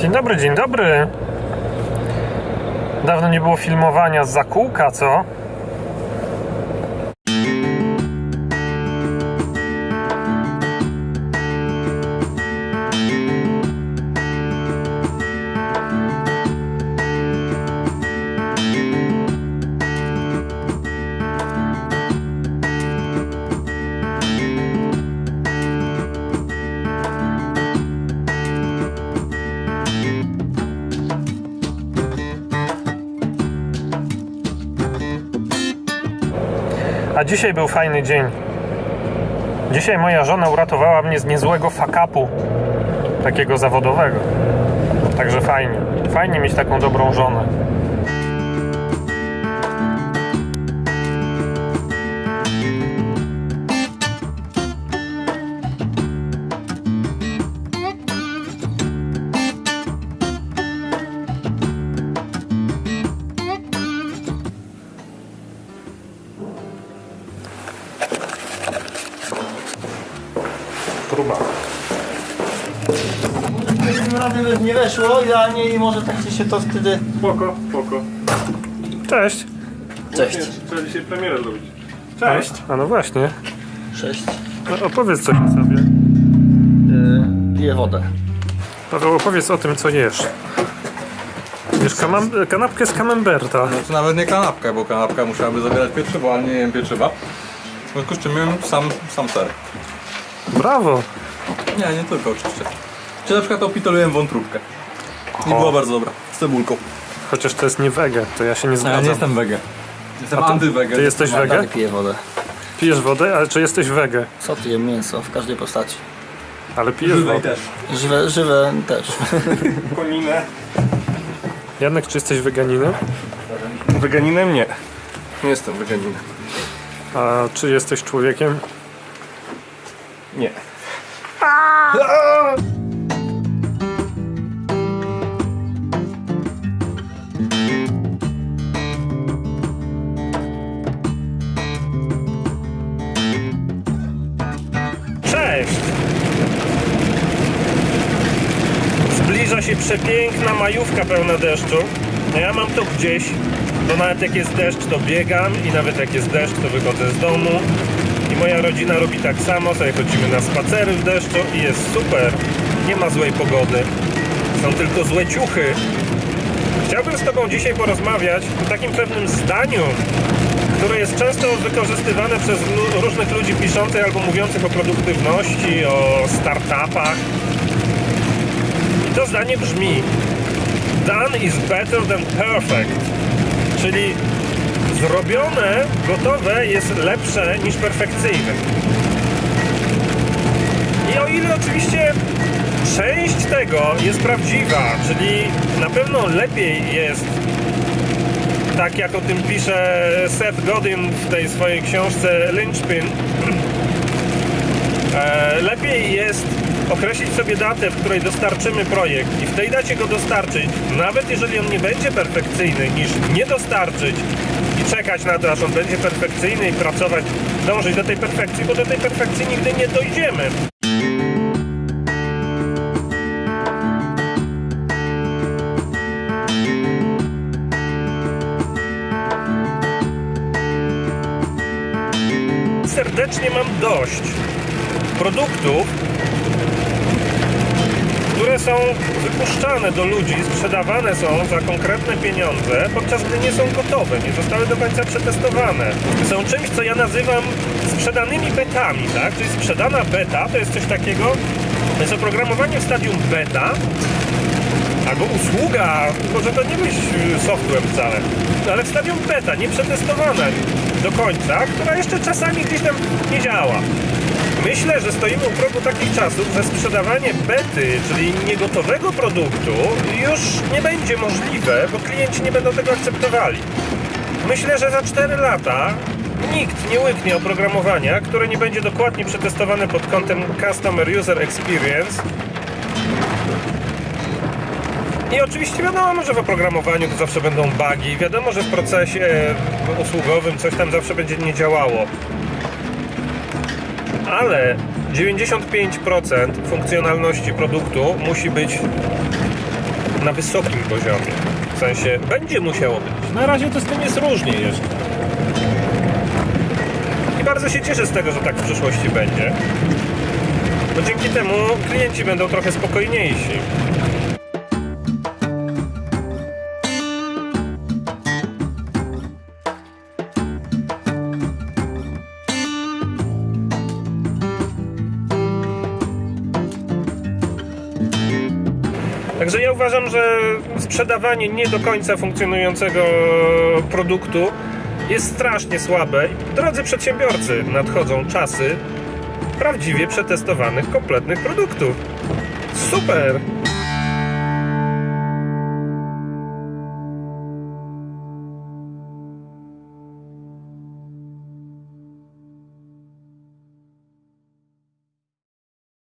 Dzień dobry, dzień dobry. Dawno nie było filmowania z zakółka, co? A dzisiaj był fajny dzień. Dzisiaj moja żona uratowała mnie z niezłego fakapu, takiego zawodowego. Także fajnie. Fajnie mieć taką dobrą żonę. Próba. Tym razem nie weszło, idealnie i może tak się to wtedy... Spoko, spoko. Cześć. Cześć. Trzeba dzisiaj premierę zrobić. Cześć. A no właśnie. Cześć. No, opowiedz coś o sobie. Yy, piję wodę. Paweł, opowiedz o tym, co jesz. Kamam- kanapkę z camemberta. No to nawet nie kanapka, bo kanapka musiałaby zawierać pieczywo, ale nie jem pieczywa. W związku z czym jem sam, sam ser. Brawo. Nie, nie tylko oczywiście. Czy na przykład opitoluję wątróbkę. I była bardzo dobra, z cebulką. Chociaż to jest nie wege, to ja się nie zgadzam. ja nie jestem wege. Jestem A ty- antywege. ty jesteś wege? Dalej piję wodę. Pijesz wodę, ale czy jesteś wege? Co ty jem mięso w każdej postaci? Ale pijesz Żywej wodę. też. Żywe, żywe też. Koninę. Janek, czy jesteś weganinem? Weganinem nie. Nie jestem weganinem. A czy jesteś człowiekiem? Nie. Cześć! Zbliża się przepiękna majówka pełna deszczu. No ja mam to gdzieś, bo nawet jak jest deszcz, to biegam i nawet jak jest deszcz, to wychodzę z domu. Moja rodzina robi tak samo, sobie chodzimy na spacery w deszczu i jest super. Nie ma złej pogody. Są tylko złe ciuchy. Chciałbym z Tobą dzisiaj porozmawiać o takim pewnym zdaniu, które jest często wykorzystywane przez różnych ludzi piszących albo mówiących o produktywności, o startupach. I to zdanie brzmi: Done is better than perfect. Czyli zrobione, gotowe jest lepsze niż perfekcyjne. I o ile oczywiście część tego jest prawdziwa, czyli na pewno lepiej jest tak jak o tym pisze Seth Godin w tej swojej książce Lynchpin, e, lepiej jest określić sobie datę, w której dostarczymy projekt i w tej dacie go dostarczyć, nawet jeżeli on nie będzie perfekcyjny, niż nie dostarczyć i czekać na to, aż on będzie perfekcyjny i pracować, dążyć do tej perfekcji, bo do tej perfekcji nigdy nie dojdziemy. serdecznie mam dość produktów, które są wypuszczane do ludzi, sprzedawane są za konkretne pieniądze, podczas gdy nie są gotowe, nie zostały do końca przetestowane. Są czymś, co ja nazywam sprzedanymi betami, tak? Czyli sprzedana beta to jest coś takiego, to jest oprogramowanie w stadium beta, albo usługa, może to nie być software wcale, ale w stadium beta, nie przetestowana do końca, która jeszcze czasami gdzieś tam nie działa. Myślę, że stoimy u progu takich czasów, że sprzedawanie bety, czyli niegotowego produktu, już nie będzie możliwe, bo klienci nie będą tego akceptowali. Myślę, że za 4 lata nikt nie łyknie oprogramowania, które nie będzie dokładnie przetestowane pod kątem Customer User Experience I oczywiście wiadomo, że w oprogramowaniu to zawsze będą bugi, wiadomo, że w procesie usługowym coś tam zawsze będzie nie działało. Ale 95% funkcjonalności produktu musi być na wysokim poziomie. W sensie będzie musiało być. Na razie to z tym jest różnie jeszcze. I bardzo się cieszę z tego, że tak w przyszłości będzie. Bo dzięki temu klienci będą trochę spokojniejsi. Także ja uważam, że sprzedawanie nie do końca funkcjonującego produktu jest strasznie słabe. Drodzy przedsiębiorcy, nadchodzą czasy prawdziwie przetestowanych, kompletnych produktów. Super!